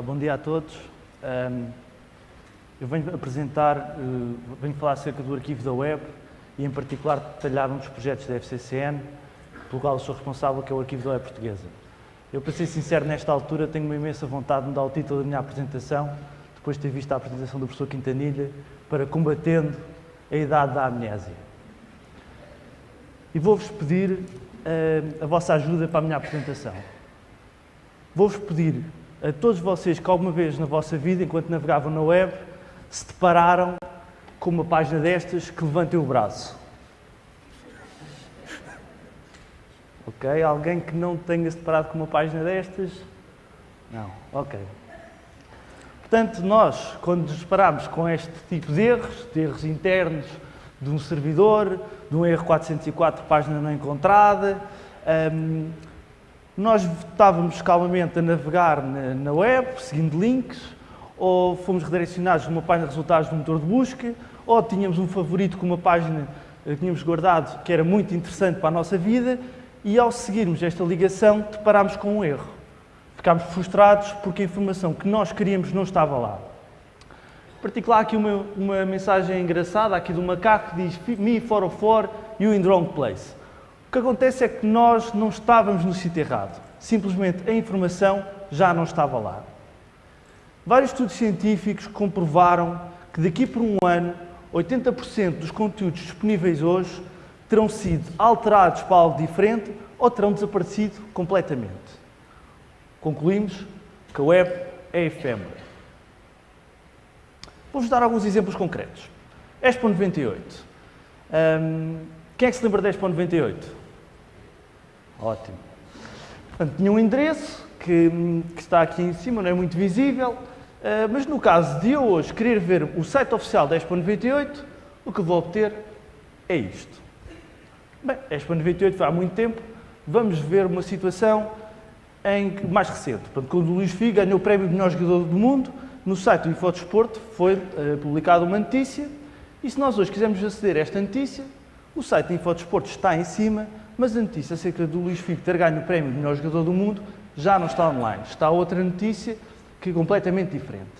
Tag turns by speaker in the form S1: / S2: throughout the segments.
S1: Bom dia a todos. Um, eu venho apresentar, uh, venho falar acerca do arquivo da web e, em particular, detalhar um dos projetos da FCCN, pelo qual sou responsável, que é o arquivo da web portuguesa. Eu, para ser sincero, nesta altura, tenho uma imensa vontade de me dar o título da minha apresentação, depois de ter visto a apresentação do professor Quintanilha, para combatendo a idade da amnésia. E vou-vos pedir uh, a vossa ajuda para a minha apresentação. Vou-vos pedir a todos vocês que alguma vez na vossa vida, enquanto navegavam na web, se depararam com uma página destas que levantem o braço. Ok? Alguém que não tenha se deparado com uma página destas? Não. Ok. Portanto, nós, quando nos deparamos com este tipo de erros, de erros internos de um servidor, de um erro 404, página não encontrada, um, nós estávamos calmamente a navegar na, na, web, seguindo links, ou fomos redirecionados numa página de resultados do motor de busca, ou tínhamos um favorito com uma página que tínhamos guardado que era muito interessante para a nossa vida, e ao seguirmos esta ligação, deparámos com um erro. Ficámos frustrados porque a informação que nós queríamos não estava lá. Em particular, aqui uma, uma mensagem engraçada aqui do macaco que diz Me for for, you in the wrong place. O que acontece é que nós não estávamos no sítio errado. Simplesmente a informação já não estava lá. Vários estudos científicos comprovaram que daqui por um ano, 80% dos conteúdos disponíveis hoje terão sido alterados para algo diferente ou terão desaparecido completamente. Concluímos que a web é efêmera. Vou-vos dar alguns exemplos concretos. Expo 98. Um, quem é que se lembra da Expo 98? Ótimo. Portanto, tinha um endereço que, que, está aqui em cima, não é muito visível, uh, mas no caso de eu hoje querer ver o site oficial da Expo 98, o que vou obter é isto. Bem, a Expo 98 foi há muito tempo, vamos ver uma situação em, mais recente. Portanto, quando o Luís Figo ganhou o prémio de melhor jogador do mundo, no site do Infodesporto foi uh, publicada uma notícia e se nós hoje quisermos aceder a esta notícia, o site do Infodesporto está em cima, mas a notícia acerca do Luís Figo ter ganho o prémio de melhor jogador do mundo já não está online. Está outra notícia que é completamente diferente.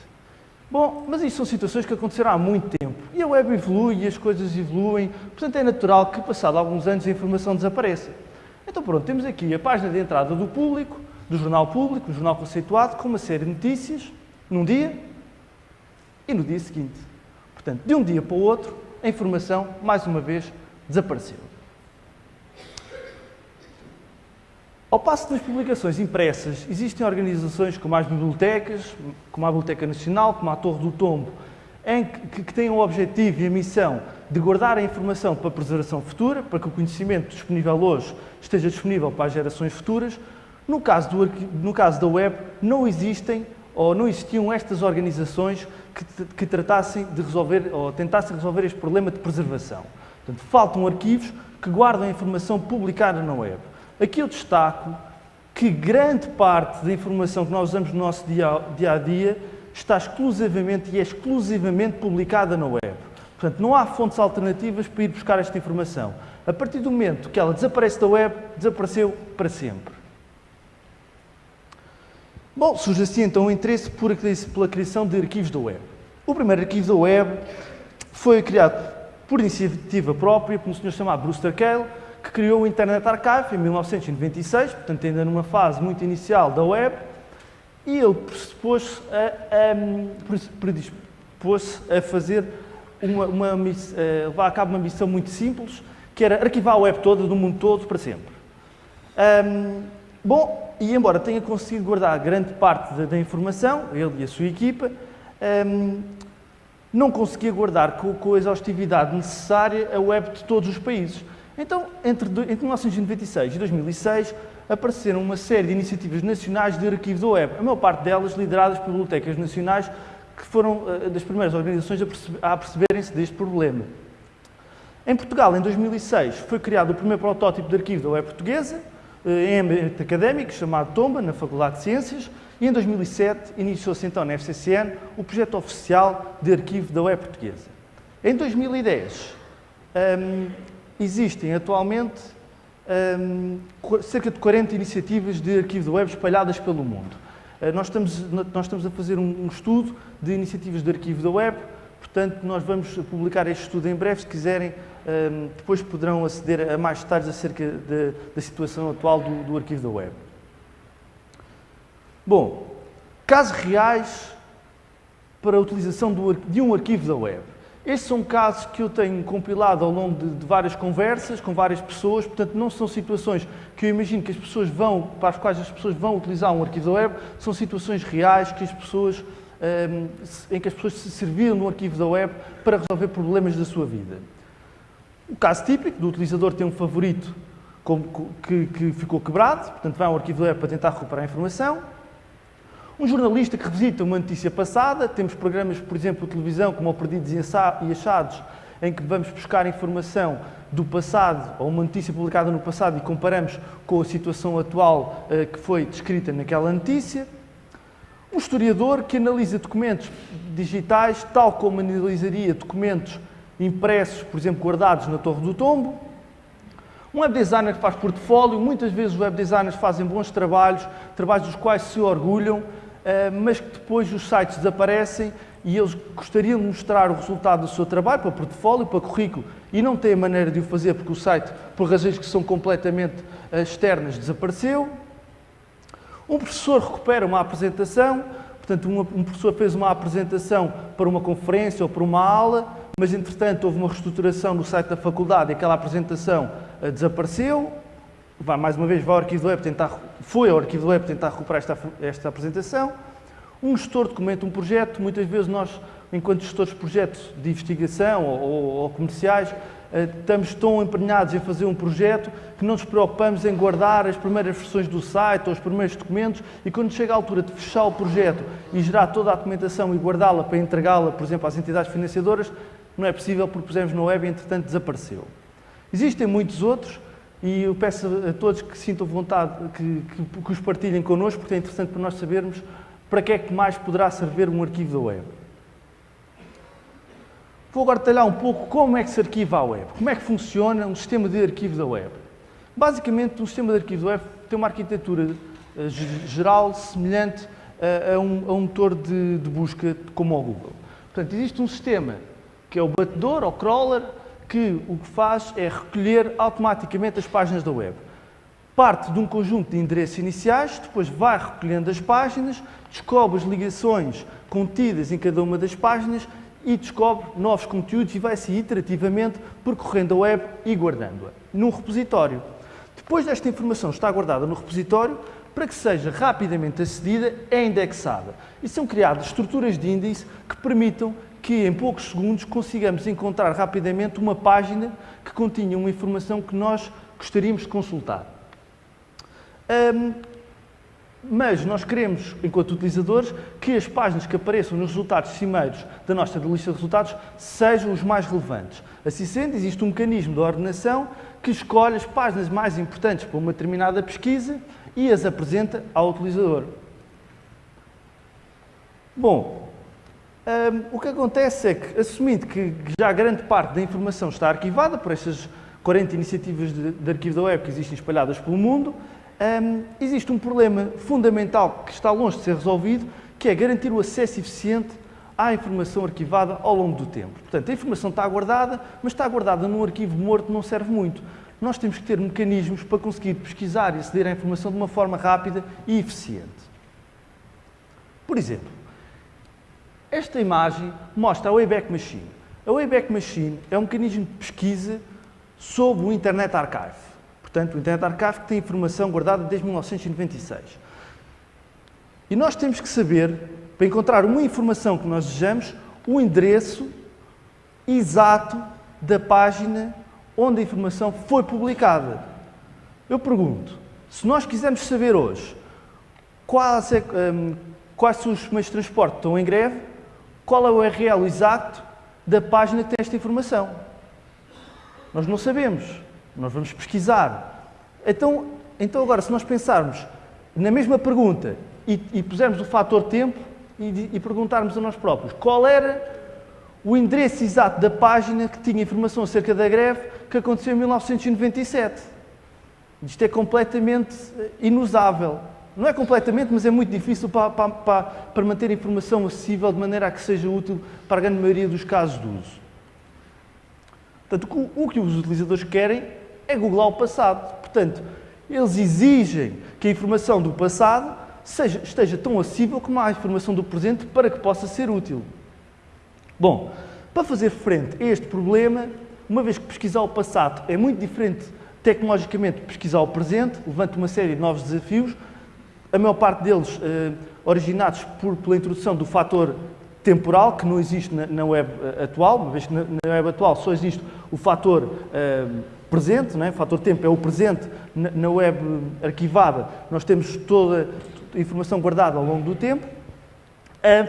S1: Bom, mas isto são situações que aconteceram há muito tempo. E a web evolui e as coisas evoluem, portanto é natural que, passado alguns anos, a informação desapareça. Então pronto, temos aqui a página de entrada do público, do jornal público, do jornal conceituado, com uma série de notícias, num dia e no dia seguinte. Portanto, de um dia para o outro, a informação, mais uma vez, desapareceu. Ao passo das publicações impressas, existem organizações como as bibliotecas, como a Biblioteca Nacional, como a Torre do Tombo, em que, que têm o objetivo e a missão de guardar a informação para a preservação futura, para que o conhecimento disponível hoje esteja disponível para as gerações futuras. No caso, do, no caso da web, não existem ou não existiam estas organizações que, que tratassem de resolver ou tentassem resolver este problema de preservação. Portanto, faltam arquivos que guardam a informação publicada na web. Aqui eu destaco que grande parte da informação que nós usamos no nosso dia, a dia está exclusivamente e é exclusivamente publicada na web. Portanto, não há fontes alternativas para ir buscar esta informação. A partir do momento que ela desaparece da web, desapareceu para sempre. Bom, surge assim então o interesse pela criação de arquivos da web. O primeiro arquivo da web foi criado por iniciativa própria por um senhor chamado Brewster Kahle, que criou o Internet Archive em 1996, portanto ainda numa fase muito inicial da web, e ele predispôs a, a, a fazer uma, uma, a levar a cabo uma missão muito simples, que era arquivar a web toda, do mundo todo, para sempre. Um, bom, e embora tenha conseguido guardar grande parte da, da informação, ele e a sua equipa, um, não conseguia guardar com, com, a exaustividade necessária a web de todos os países. Então, entre, entre 1996 e 2006, apareceram uma série de iniciativas nacionais de arquivo da web, a maior parte delas lideradas por bibliotecas nacionais, que foram uh, das primeiras organizações a, perceber, a perceberem-se deste problema. Em Portugal, em 2006, foi criado o primeiro protótipo de arquivo da web portuguesa, em ambiente académico, chamado Tomba, na Faculdade de Ciências, e em 2007 iniciou-se então na FCCN o projeto oficial de arquivo da web portuguesa. Em 2010, um, existem atualmente um, cerca de 40 iniciativas de arquivo da web espalhadas pelo mundo. nós, estamos, nós estamos a fazer um, um estudo de iniciativas de arquivo da web, portanto, nós vamos publicar este estudo em breve, se quiserem, um, depois poderão aceder a mais detalhes acerca de, da situação atual do, do arquivo da web. Bom, casos reais para a utilização do, de um arquivo da web. Estes são casos que eu tenho compilado ao longo de, de, várias conversas com várias pessoas, portanto não são situações que eu imagino que as pessoas vão, para as quais as pessoas vão utilizar um arquivo da web, são situações reais que as pessoas, um, em que as pessoas se serviram no arquivo da web para resolver problemas da sua vida. O caso típico do utilizador tem um favorito que ficou quebrado, portanto vai ao arquivo da web para tentar recuperar a informação, um jornalista que revisita uma notícia passada, temos programas, por exemplo, de televisão, como o Perdidos e Achados, em que vamos buscar informação do passado, ou uma notícia publicada no passado, e comparamos com a situação atual uh, que foi descrita naquela notícia. Um historiador que analisa documentos digitais, tal como analisaria documentos impressos, por exemplo, guardados na Torre do Tombo. Um web designer que faz portfólio, muitas vezes os web designers fazem bons trabalhos, trabalhos dos quais se orgulham, eh, mas que depois os sites desaparecem e eles gostariam de mostrar o resultado do seu trabalho para portfólio, para currículo, e não têm maneira de o fazer porque o site, por razões que são completamente eh, externas, desapareceu. Um professor recupera uma apresentação, portanto, um professor fez uma apresentação para uma conferência ou para uma aula, mas entretanto houve uma reestruturação no site da faculdade e aquela apresentação eh, desapareceu vai, mais uma vez, ao arquivo do web tentar, foi ao arquivo do web tentar recuperar esta, esta apresentação. Um gestor documenta um projeto, muitas vezes nós, enquanto gestores de projetos de investigação ou, ou, ou comerciais, eh, estamos tão empenhados em fazer um projeto que não nos preocupamos em guardar as primeiras versões do site ou os primeiros documentos e quando chega a altura de fechar o projeto e gerar toda a documentação e guardá-la para entregá-la, por exemplo, às entidades financiadoras, não é possível porque pusemos no web e, entretanto, desapareceu. Existem muitos outros, e eu peço a todos que sintam vontade, que, que, que os partilhem connosco, porque é interessante para nós sabermos para que é que mais poderá servir um arquivo da web. Vou agora detalhar um pouco como é que se arquiva a web, como é que funciona um sistema de arquivo da web. Basicamente, um sistema de arquivo da web tem uma arquitetura uh, geral semelhante a, a, um, a um, motor de, de busca como o Google. Portanto, existe um sistema que é o batedor, ou crawler, que o que faz é recolher automaticamente as páginas da web. Parte de um conjunto de endereços iniciais, depois vai recolhendo as páginas, descobre as ligações contidas em cada uma das páginas e descobre novos conteúdos e vai-se iterativamente percorrendo a web e guardando-a num repositório. Depois desta informação está guardada no repositório, para que seja rapidamente acedida, é indexada. E são criadas estruturas de índice que permitam que em poucos segundos consigamos encontrar rapidamente uma página que continha uma informação que nós gostaríamos de consultar. Um, mas nós queremos, enquanto utilizadores, que as páginas que apareçam nos resultados cimeiros da nossa lista de resultados sejam os mais relevantes. Assim sendo, existe um mecanismo de ordenação que escolhe as páginas mais importantes para uma determinada pesquisa e as apresenta ao utilizador. Bom, um, o que acontece é que, assumindo que já grande parte da informação está arquivada por estas 40 iniciativas de, de arquivo da web que existem espalhadas pelo mundo, um, existe um problema fundamental que está longe de ser resolvido, que é garantir o acesso eficiente à informação arquivada ao longo do tempo. Portanto, a informação está guardada, mas está guardada num arquivo morto não serve muito. Nós temos que ter mecanismos para conseguir pesquisar e aceder à informação de uma forma rápida e eficiente. Por exemplo, esta imagem mostra a Wayback Machine. A Wayback Machine é um mecanismo de pesquisa sobre o Internet Archive. Portanto, o Internet Archive tem informação guardada desde 1996. E nós temos que saber, para encontrar uma informação que nós desejamos, o endereço exato da página onde a informação foi publicada. Eu pergunto, se nós quisermos saber hoje quais, é, um, quais são os meios de transporte que estão em greve, qual é o URL exato da página que tem esta informação. Nós não sabemos, nós vamos pesquisar. Então, então agora, se nós pensarmos na mesma pergunta e, e pusermos o fator tempo e, e perguntarmos a nós próprios qual era o endereço exato da página que tinha informação acerca da greve que aconteceu em 1997. Isto é completamente inusável. Não é completamente, mas é muito difícil para, para, para, para manter a informação acessível de maneira a que seja útil para a grande maioria dos casos de uso. Portanto, o que os utilizadores querem é googlar o passado. Portanto, eles exigem que a informação do passado seja, esteja tão acessível como a informação do presente para que possa ser útil. Bom, para fazer frente a este problema, uma vez que pesquisar o passado é muito diferente tecnologicamente de pesquisar o presente, levanta uma série de novos desafios, a maior parte deles eh, originados por, pela introdução do fator temporal, que não existe na, na web eh, atual, uma vez que na, na, web atual só existe o fator eh, presente, não é? o fator tempo é o presente, na, na web arquivada nós temos toda a informação guardada ao longo do tempo.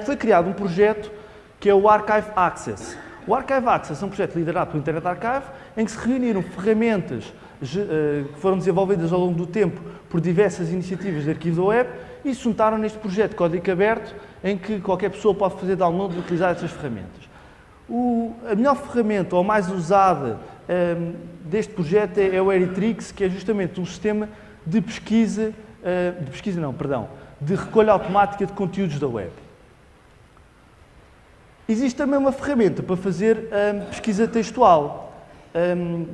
S1: Foi criado um projeto que é o Archive Access. O Archive Access é um projeto liderado pelo Internet Archive, em que se reuniram ferramentas que foram desenvolvidas ao longo do tempo por diversas iniciativas de arquivo da web e se juntaram neste projeto código aberto em que qualquer pessoa pode fazer download e utilizar essas ferramentas. O, a melhor ferramenta ou mais usada um, ehm, deste projeto é, é, o Eritrix, que é justamente um sistema de pesquisa, uh, de pesquisa não, perdão, de recolha automática de conteúdos da web. Existe também uma ferramenta para fazer um, ehm, pesquisa textual. Um, ehm,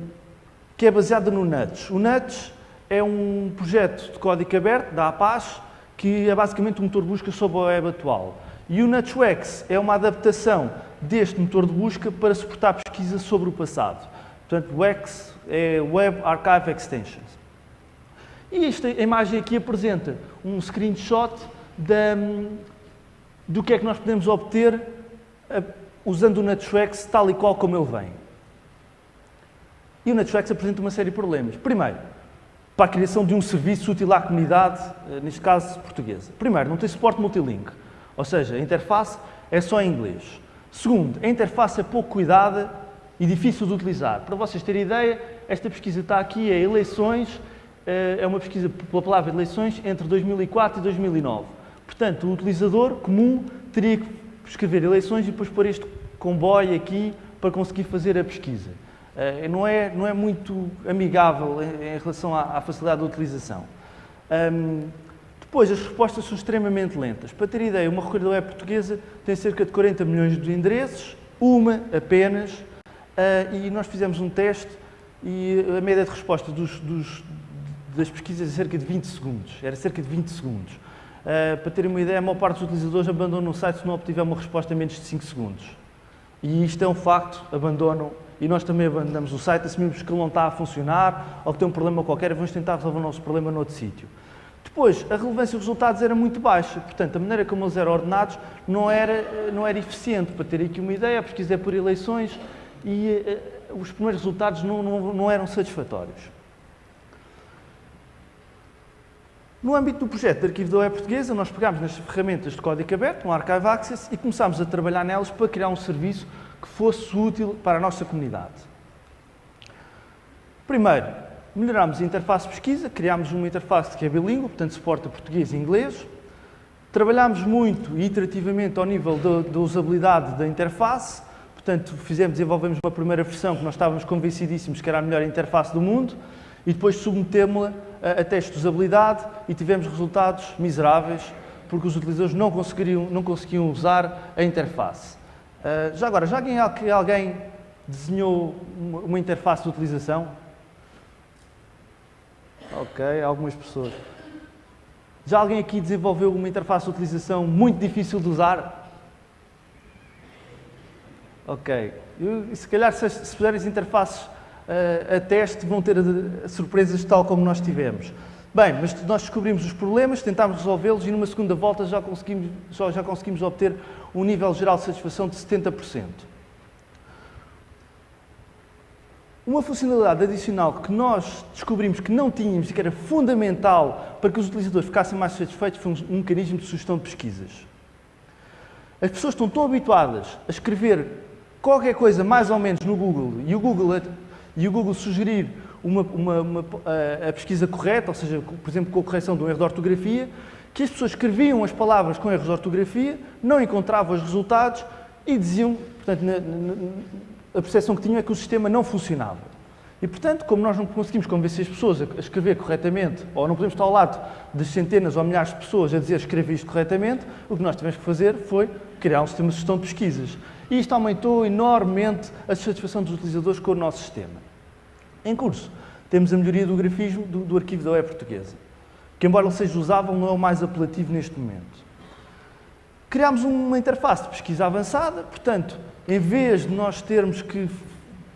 S1: que é baseada no Nuts. O Nuts é um projeto de código aberto da Apache que é basicamente um motor de busca sobre a web atual. E o NutsWex é uma adaptação deste motor de busca para suportar pesquisa sobre o passado. Portanto, WEX é Web Archive Extensions. E esta imagem aqui apresenta um screenshot da, do que é que nós podemos obter usando o NutsWex tal e qual como ele vem. E o NetFlex apresenta uma série de problemas. Primeiro, para a criação de um serviço útil à comunidade, eh, neste caso portuguesa. Primeiro, não tem suporte multilink, ou seja, a interface é só em inglês. Segundo, a interface é pouco cuidada e difícil de utilizar. Para vocês terem ideia, esta pesquisa está aqui, é eleições, eh, é uma pesquisa pela palavra eleições entre 2004 e 2009. Portanto, o utilizador comum teria que escrever eleições e depois pôr este comboio aqui para conseguir fazer a pesquisa. Eh, não é, não é muito amigável em, relação à, à facilidade de utilização. Um, depois, as respostas são extremamente lentas. Para ter ideia, uma recolha web portuguesa tem cerca de 40 milhões de endereços, uma apenas, uh, e nós fizemos um teste e a média de resposta dos, dos, das pesquisas é cerca de 20 segundos. Era cerca de 20 segundos. Uh, para terem uma ideia, a maior parte dos utilizadores abandonam o site se não obtiver uma resposta em menos de 5 segundos. E isto é um facto, abandonam e nós também abandonamos o site, assumimos que ele não está a funcionar ou que tem um problema qualquer e vamos tentar resolver o nosso problema noutro sítio. Depois, a relevância dos resultados era muito baixa, portanto, a maneira como eles eram ordenados não era, não era eficiente. Para ter aqui uma ideia, a pesquisa é por eleições e uh, os primeiros resultados não, não, não eram satisfatórios. No âmbito do projeto de arquivo da web portuguesa, nós pegámos nas ferramentas de código aberto, no Archive Access, e começámos a trabalhar nelas para criar um serviço que fosse útil para a nossa comunidade. Primeiro, melhorámos a interface de pesquisa, criámos uma interface que é bilíngue, portanto suporta português e inglês. Trabalhámos muito e iterativamente ao nível da, usabilidade da interface, portanto fizemos, desenvolvemos uma primeira versão que nós estávamos convencidíssimos que era a melhor interface do mundo e depois submetemos-la a, a testes de usabilidade e tivemos resultados miseráveis porque os utilizadores não conseguiam, não conseguiam usar a interface. Uh, já agora, já alguém, alguém desenhou uma, interface de utilização? Ok, algumas pessoas. Já alguém aqui desenvolveu uma interface de utilização muito difícil de usar? Ok. E se calhar, se, se fizerem interfaces uh, a teste, vão ter uh, surpresas tal como nós tivemos. Bem, mas nós descobrimos os problemas, tentámos resolvê-los e numa segunda volta já conseguimos, já, conseguimos obter um nível geral de satisfação de 70%. Uma funcionalidade adicional que nós descobrimos que não tínhamos e que era fundamental para que os utilizadores ficassem mais satisfeitos foi um mecanismo de sugestão de pesquisas. As pessoas estão tão habituadas a escrever qualquer coisa mais ou menos no Google e o Google, e o Google sugerir uma, uma, uma, a, pesquisa correta, ou seja, por exemplo, com a correção de um erro de ortografia, que as pessoas escreviam as palavras com erros de ortografia, não encontravam os resultados e diziam, portanto, na, na, a percepção que tinham é que o sistema não funcionava. E, portanto, como nós não conseguimos convencer as pessoas a escrever corretamente, ou não podemos estar ao lado de centenas ou milhares de pessoas a dizer escreva isto corretamente, o que nós tivemos que fazer foi criar um sistema de gestão de pesquisas. E isto aumentou enormemente a satisfação dos utilizadores com o nosso sistema. Em curso, temos a melhoria do grafismo do, do arquivo da web portuguesa, que embora ele seja usável, não é o mais apelativo neste momento. Criámos uma interface de pesquisa avançada, portanto, em vez de nós termos que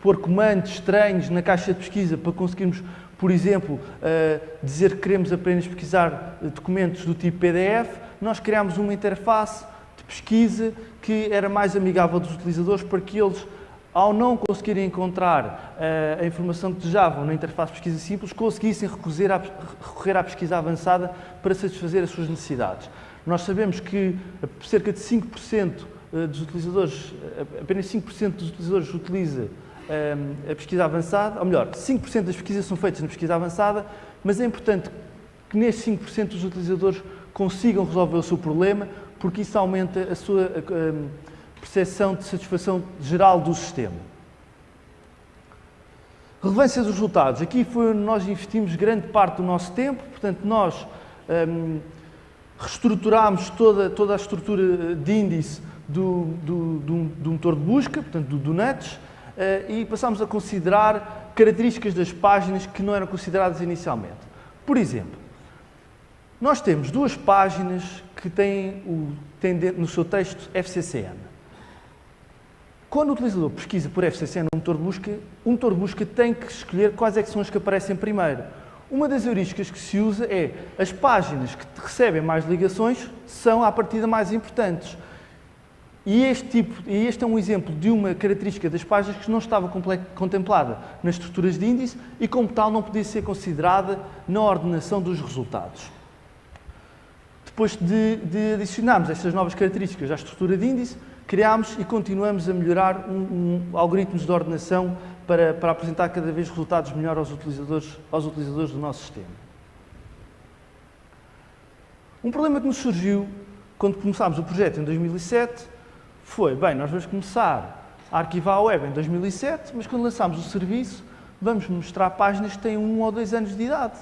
S1: pôr comandos estranhos na caixa de pesquisa para conseguirmos, por exemplo, uh, dizer que queremos apenas pesquisar documentos do tipo PDF, nós criámos uma interface de pesquisa que era mais amigável dos utilizadores para que eles, ao não conseguirem encontrar uh, a informação que desejavam na interface de pesquisa simples, conseguissem recorrer à, recorrer à pesquisa avançada para satisfazer as suas necessidades. Nós sabemos que cerca de 5% eh, dos utilizadores, apenas 5% dos utilizadores utiliza a pesquisa avançada, ou melhor, 5% das pesquisas são feitas na pesquisa avançada, mas é importante que nesses 5% os utilizadores consigam resolver o seu problema, porque isso aumenta a sua percepção de satisfação geral do sistema. Relevância dos resultados. Aqui foi onde nós investimos grande parte do nosso tempo, portanto, nós um, reestruturámos toda, toda a estrutura de índice do, do, do, do motor de busca, portanto, do, do NUTS, eh, e passámos a considerar características das páginas que não eram consideradas inicialmente. Por exemplo, nós temos duas páginas que têm, o, têm no seu texto FCCN. Quando o utilizador pesquisa por FCCN no motor de busca, o motor de busca tem que escolher quais é são as que aparecem primeiro. Uma das heurísticas que se usa é as páginas que recebem mais ligações são, à partida, mais importantes. E este, tipo, e este é um exemplo de uma característica das páginas que não estava contemplada nas estruturas de índice e, como tal, não podia ser considerada na ordenação dos resultados. Depois de, de adicionarmos estas novas características à estrutura de índice, criámos e continuamos a melhorar um, um, algoritmos de ordenação para, para apresentar cada vez resultados melhores aos utilizadores, aos utilizadores do nosso sistema. Um problema que nos surgiu quando começámos o projeto em 2007 foi, bem, nós vamos começar a arquivar a web em 2007, mas quando lançámos o serviço, vamos mostrar páginas que têm um ou dois anos de idade.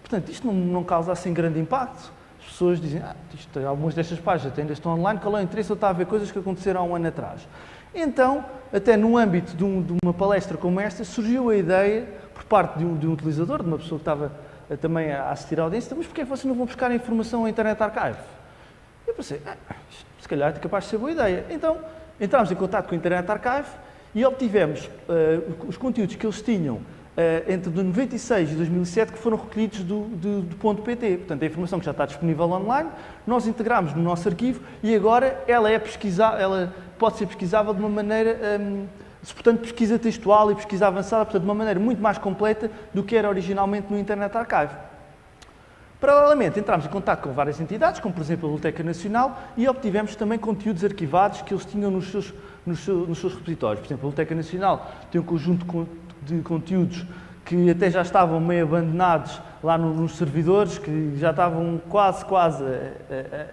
S1: Portanto, isto não, não causa assim grande impacto. As pessoas dizem, ah, isto, algumas destas páginas ainda estão online, qual é o interesse? Eu estava a ver coisas que aconteceram há um ano atrás. Então, até no âmbito de, um, de uma palestra como esta, surgiu a ideia, por parte de um, de um utilizador, de uma pessoa que estava a, também a assistir à audiência, mas porquê é vocês não vão buscar a informação ao Internet Archive? Eu pensei, ah, se calhar é capaz de ser boa ideia. Então, entramos em contato com o Internet Archive e obtivemos uh, os conteúdos que eles tinham entre 96 e 2007 que foram recolhidos do, do, do, ponto PT. Portanto, a informação que já está disponível online, nós integramos no nosso arquivo e agora ela, é ela pode ser pesquisável de uma maneira, um, portanto, pesquisa textual e pesquisa avançada, portanto, de uma maneira muito mais completa do que era originalmente no Internet Archive. Paralelamente, entramos em contato com várias entidades, como por exemplo a Biblioteca Nacional, e obtivemos também conteúdos arquivados que eles tinham nos seus, nos seus, nos seus repositórios. Por exemplo, a Biblioteca Nacional tem um conjunto de conteúdos que até já estavam meio abandonados lá nos servidores, que já estavam quase, quase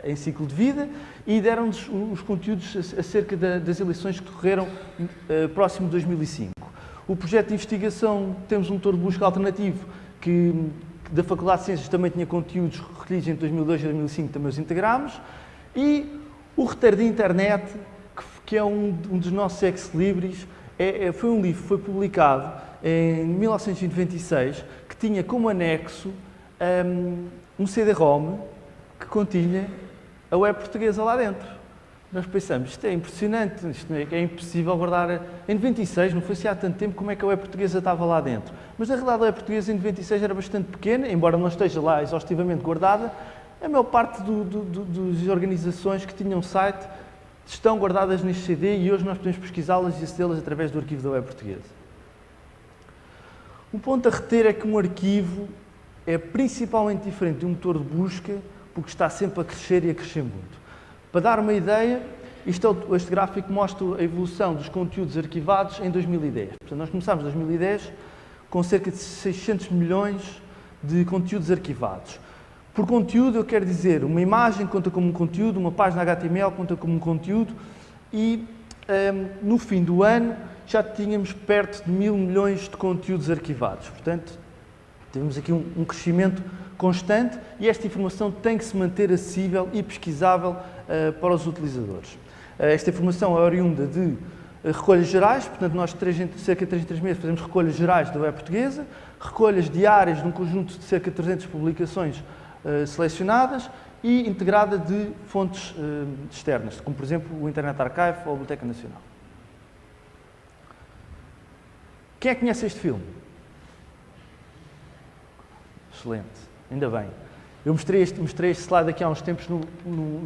S1: em ciclo de vida, e deram-nos os conteúdos acerca das eleições que decorreram uh, próximo de 2005. O projeto de investigação, temos um motor de busca alternativo que da Faculdade de Ciências também tinha conteúdos recolhidos entre 2002 e 2005, também os integramos. E o Roteiro de Internet, que, é um, um, dos nossos ex-libris, é, é, foi um livro que foi publicado em 1996, que tinha como anexo um, um CD-ROM que continha a web portuguesa lá dentro nós pensamos, isto é impressionante, isto é, é, impossível guardar. Em 96, não foi assim há tanto tempo, como é que a web portuguesa estava lá dentro. Mas na realidade a web portuguesa em 96 era bastante pequena, embora não esteja lá exaustivamente guardada, a maior parte do, do, do, das organizações que tinham site estão guardadas neste CD e hoje nós podemos pesquisá-las e acedê-las através do arquivo da web portuguesa. Um ponto a reter é que um arquivo é principalmente diferente de um motor de busca porque está sempre a crescer e a crescer muito. Para dar uma ideia, é este gráfico mostra a evolução dos conteúdos arquivados em 2010. Portanto, nós começámos em 2010 com cerca de 600 milhões de conteúdos arquivados. Por conteúdo, eu quero dizer, uma imagem conta como um conteúdo, uma página HTML conta como um conteúdo e um, no fim do ano já tínhamos perto de mil milhões de conteúdos arquivados. Portanto, temos aqui um, um crescimento constante e esta informação tem que se manter acessível e pesquisável uh, para os utilizadores. Uh, esta informação é oriunda de uh, recolhas gerais, portanto, nós cerca de 3 em 3 meses fazemos recolhas gerais da web portuguesa, recolhas diárias de um conjunto de cerca de 300 publicações selecionadas e integrada de fontes externas, como por exemplo o Internet Archive ou a Biblioteca Nacional. Quem é que conhece este filme? Excelente, ainda bem. Eu mostrei este, mostrei este slide aqui há uns tempos no, no,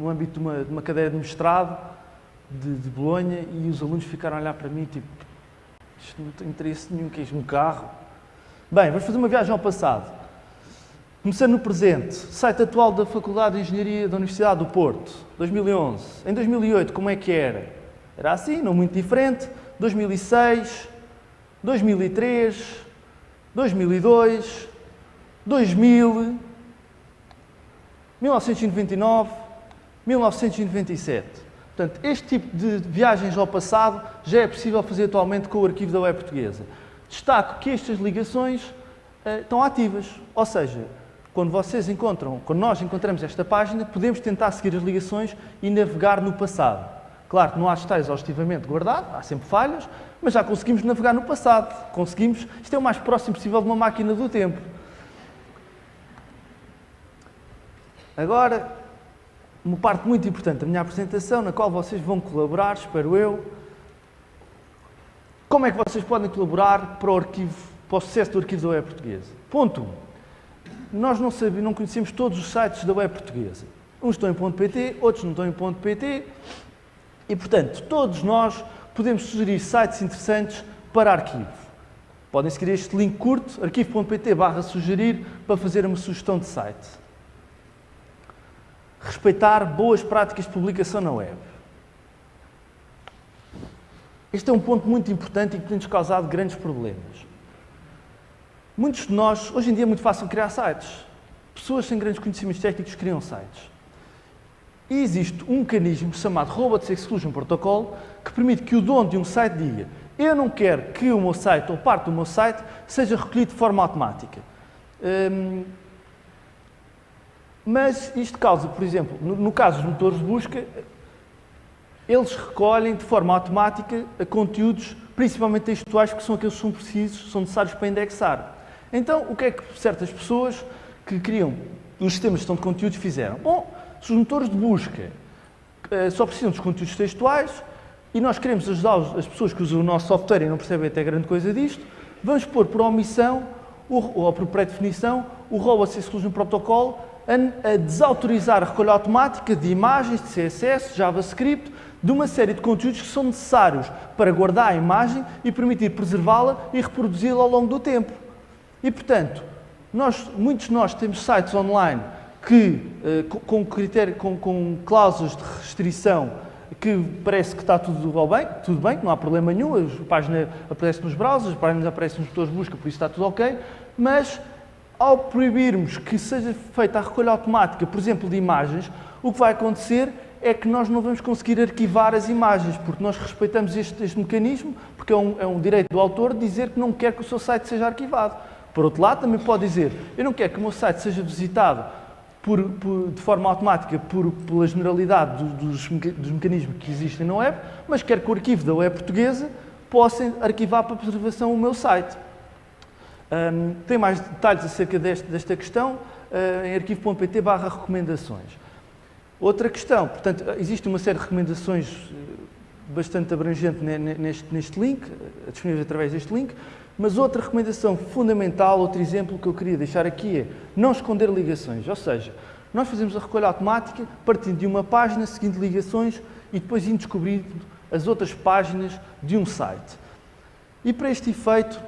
S1: no âmbito de uma, de uma, cadeira de mestrado de, de Bolonha e os alunos ficaram a olhar para mim tipo, isto não tem interesse nenhum, que é um carro. Bem, vamos fazer uma viagem ao passado. Começando no presente, site atual da Faculdade de Engenharia da Universidade do Porto, 2011. Em 2008, como é que era? Era assim, não muito diferente. 2006, 2003, 2002, 2000, 1999, 1997. Portanto, este tipo de viagens ao passado já é possível fazer atualmente com o arquivo da web portuguesa. Destaco que estas ligações uh, estão ativas, ou seja, quando vocês encontram, quando nós encontramos esta página, podemos tentar seguir as ligações e navegar no passado. Claro que não há está exaustivamente guardado, há sempre falhas, mas já conseguimos navegar no passado. Conseguimos, isto é o mais próximo possível de uma máquina do tempo. Agora, uma parte muito importante da minha apresentação, na qual vocês vão colaborar, espero eu. Como é que vocês podem colaborar para o, arquivo, para o sucesso do arquivo da web portuguesa? Ponto 1. Nós não, sabemos, não conhecemos todos os sites da web portuguesa. Uns estão em .pt, outros não estão em .pt, e, portanto, todos nós podemos sugerir sites interessantes para arquivo. Podem seguir este link curto, arquivo.pt barra sugerir, para fazer uma sugestão de site. Respeitar boas práticas de publicação na web. Este é um ponto muito importante e que tem-nos causado grandes problemas. Muitos de nós, hoje em dia é muito fácil criar sites. Pessoas sem grandes conhecimentos técnicos criam sites. E existe um mecanismo chamado Robots Exclusion Protocol que permite que o dono de um site diga eu não quero que o meu site ou parte do meu site seja recolhido de forma automática. Hum, mas isto causa, por exemplo, no, no, caso dos motores de busca, eles recolhem de forma automática conteúdos, principalmente textuais, que são aqueles que são precisos, são necessários para indexar. Então, o que é que certas pessoas que criam os sistemas de gestão de conteúdos fizeram? Bom, se os motores de busca uh, só precisam dos conteúdos textuais e nós queremos ajudar as pessoas que usam o nosso software e não percebem até grande coisa disto, vamos pôr por omissão ou por pré-definição o Robot Exclusion Protocol a desautorizar a recolha automática de imagens, de CSS, JavaScript, de uma série de conteúdos que são necessários para guardar a imagem e permitir preservá-la e reproduzi-la ao longo do tempo. E, portanto, nós, muitos de nós temos sites online que, eh, com, critério, com, com cláusulas de restrição que parece que está tudo bem, tudo bem, não há problema nenhum, a página aparece nos browsers, a página aparece nos motores de busca, por isso está tudo ok, mas ao proibirmos que seja feita a recolha automática, por exemplo, de imagens, o que vai acontecer é que nós não vamos conseguir arquivar as imagens, porque nós respeitamos este, este mecanismo, porque é um, é um direito do autor dizer que não quer que o seu site seja arquivado. Por outro lado, também pode dizer, eu não quero que o meu site seja visitado por, por, de forma automática por, pela generalidade dos, dos, mecanismos que existem na web, mas quero que o arquivo da web portuguesa possa arquivar para preservação o meu site. Um, tem mais detalhes acerca deste, desta questão uh, em arquivo.pt barra recomendações. Outra questão, portanto, existe uma série de recomendações eh, bastante abrangente neste, neste link, eh, disponíveis através deste link, mas outra recomendação fundamental, outro exemplo que eu queria deixar aqui é não esconder ligações. Ou seja, nós fazemos a recolha automática partindo de uma página, seguindo ligações e depois indo descobrindo as outras páginas de um site. E para este efeito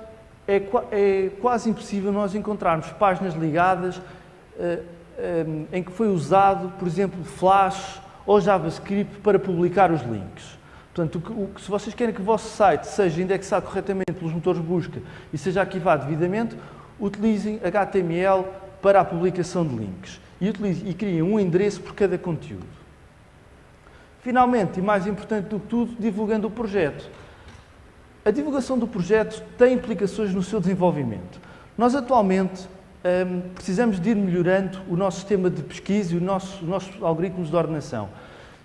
S1: é, é quase impossível nós encontrarmos páginas ligadas uh, uh, em que foi usado, por exemplo, Flash ou JavaScript para publicar os links. Portanto, o que, se vocês querem que o vosso site seja indexado corretamente pelos motores de busca e seja arquivado devidamente, utilizem HTML para a publicação de links e, e criem um endereço por cada conteúdo. Finalmente, e mais importante do que tudo, divulgando o projeto. a divulgação do projeto tem implicações no seu desenvolvimento. Nós atualmente um, precisamos de ir melhorando o nosso sistema de pesquisa e os nossos algoritmos de ordenação.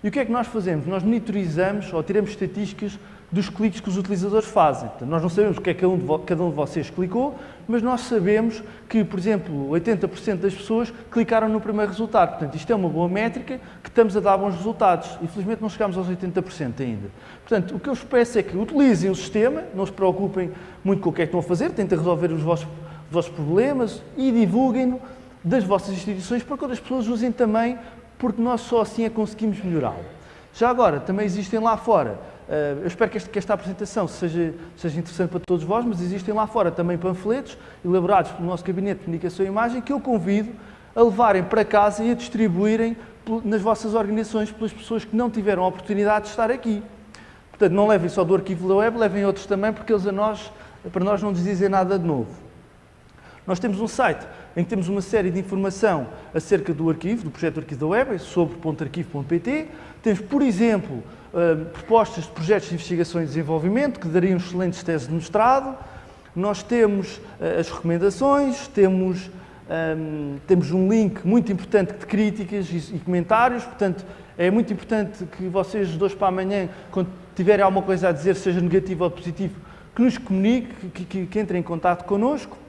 S1: E o que é que nós fazemos? Nós monitorizamos ou tiramos estatísticas dos cliques que os utilizadores fazem. Nós não sabemos o que é que cada um, de vocês clicou, mas nós sabemos que, por exemplo, 80% das pessoas clicaram no primeiro resultado. Portanto, isto é uma boa métrica que estamos a dar bons resultados. Infelizmente não chegamos aos 80% ainda. Portanto, o que eu vos peço é que utilizem o sistema, não se preocupem muito com o que é que estão a fazer, tentem resolver os vossos, os vossos problemas e divulguem-no das vossas instituições para que outras pessoas usem também, porque nós só assim é conseguimos melhorá-lo. Já agora, também existem lá fora Uh, eu espero que, este, que esta, apresentação seja, seja, interessante para todos vós, mas existem lá fora também panfletos elaborados pelo nosso Gabinete de Comunicação e Imagem que eu convido a levarem para casa e a distribuírem nas vossas organizações pelas pessoas que não tiveram a oportunidade de estar aqui. Portanto, não levem só do arquivo da web, levem outros também, porque eles a nós, para nós não nos dizem nada de novo. Nós temos um site em que temos uma série de informação acerca do arquivo, do projeto Arquivo da Web, sobre .arquivo.pt. Temos, por exemplo, uh, propostas de projetos de investigação e desenvolvimento que dariam excelentes teses de mestrado. Nós temos uh, as recomendações, temos, um, temos um link muito importante de críticas e, comentários, portanto, é muito importante que vocês, hoje para amanhã, quando tiverem alguma coisa a dizer, seja negativo ou positivo, que nos comunique, que, que, que entrem em contato connosco.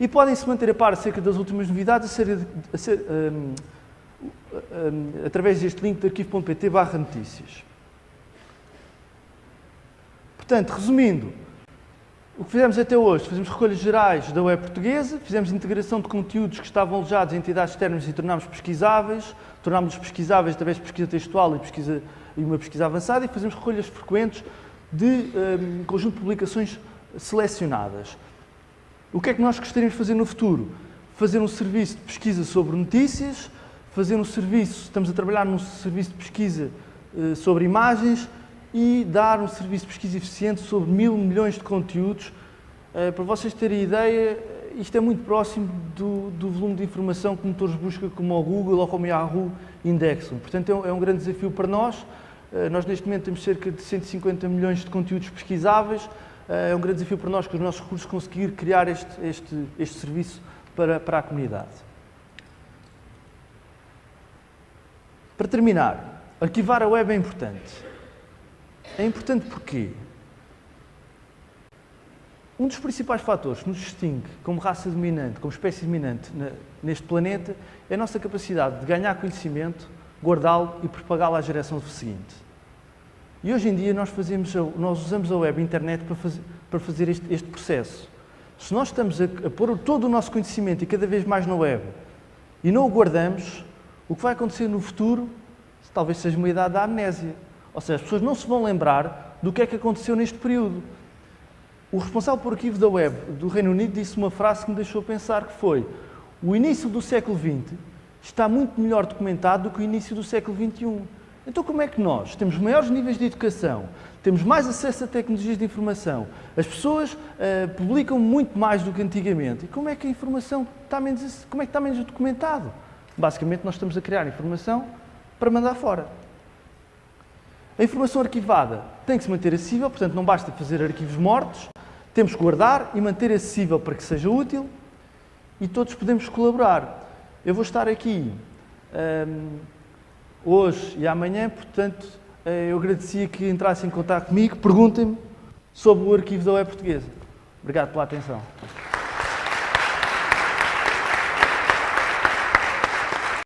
S1: E podem se manter a par acerca das últimas novidades a ser, a ser um, através deste link de arquivo.pt barra notícias. Portanto, resumindo, o que fizemos até hoje, fizemos recolhas gerais da web portuguesa, fizemos integração de conteúdos que estavam alojados em entidades externas e tornámos pesquisáveis, tornámos-los pesquisáveis através de pesquisa textual e, pesquisa, e uma pesquisa avançada e fazemos recolhas frequentes de um, conjunto de publicações selecionadas. O que é que nós gostaríamos de fazer no futuro? Fazer um serviço de pesquisa sobre notícias, fazer um serviço, estamos a trabalhar num serviço de pesquisa uh, sobre imagens e dar um serviço de pesquisa eficiente sobre mil milhões de conteúdos. Uh, para vocês terem ideia, isto é muito próximo do, do, volume de informação que motores de busca como o Google ou como o Yahoo indexam. Portanto, é um, é um grande desafio para nós. Uh, nós, neste momento, temos cerca de 150 milhões de conteúdos pesquisáveis. É um grande desafio para nós, com os nossos recursos, conseguir criar este, este, este serviço para, para a comunidade. Para terminar, arquivar a web é importante. É importante porquê? Um dos principais fatores que nos distingue como raça dominante, como espécie dominante neste planeta, é a nossa capacidade de ganhar conhecimento, guardá-lo e propagá-lo à geração seguinte. E hoje em dia nós, fazemos, nós usamos a web e a internet para fazer, para fazer este, este, processo. Se nós estamos a, a pôr todo o nosso conhecimento e cada vez mais na web e não o guardamos, o que vai acontecer no futuro talvez seja uma idade da amnésia. Ou seja, as pessoas não se vão lembrar do que é que aconteceu neste período. O responsável por arquivo da web do Reino Unido disse uma frase que me deixou pensar que foi o início do século XX está muito melhor documentado do que o início do século XXI. Então como é que nós temos maiores níveis de educação, temos mais acesso a tecnologias de informação, as pessoas uh, publicam muito mais do que antigamente, e como é que a informação está menos, como é que está menos documentado? Basicamente, nós estamos a criar informação para mandar fora. A informação arquivada tem que se manter acessível, portanto, não basta fazer arquivos mortos, temos que guardar e manter acessível para que seja útil e todos podemos colaborar. Eu vou estar aqui um, hoje e amanhã, portanto, eh, eu agradecia que entrassem em contato comigo, perguntem-me sobre o arquivo da web portuguesa. Obrigado pela atenção.